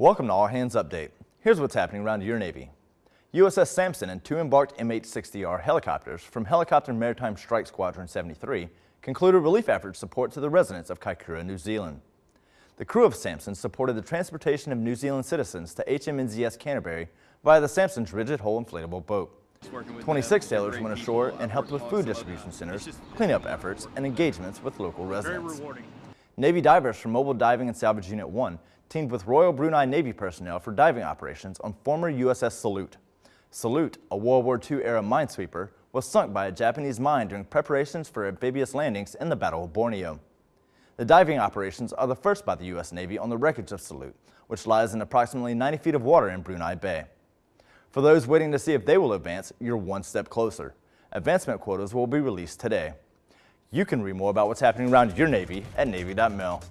Welcome to All Hands Update. Here's what's happening around your Navy. USS Sampson and two embarked MH-60R helicopters from Helicopter Maritime Strike Squadron 73 concluded relief efforts support to the residents of Kaikoura, New Zealand. The crew of Sampson supported the transportation of New Zealand citizens to HMNZS Canterbury via the Sampson's rigid hull inflatable boat. 26 sailors went ashore and helped with food distribution centers, cleanup efforts, and engagements with local residents. Navy divers from Mobile Diving and Salvage Unit 1 teamed with Royal Brunei Navy personnel for diving operations on former USS Salute. Salute, a World War II era minesweeper, was sunk by a Japanese mine during preparations for amphibious landings in the Battle of Borneo. The diving operations are the first by the U.S. Navy on the wreckage of Salute, which lies in approximately 90 feet of water in Brunei Bay. For those waiting to see if they will advance, you're one step closer. Advancement quotas will be released today. You can read more about what's happening around your Navy at Navy.mil.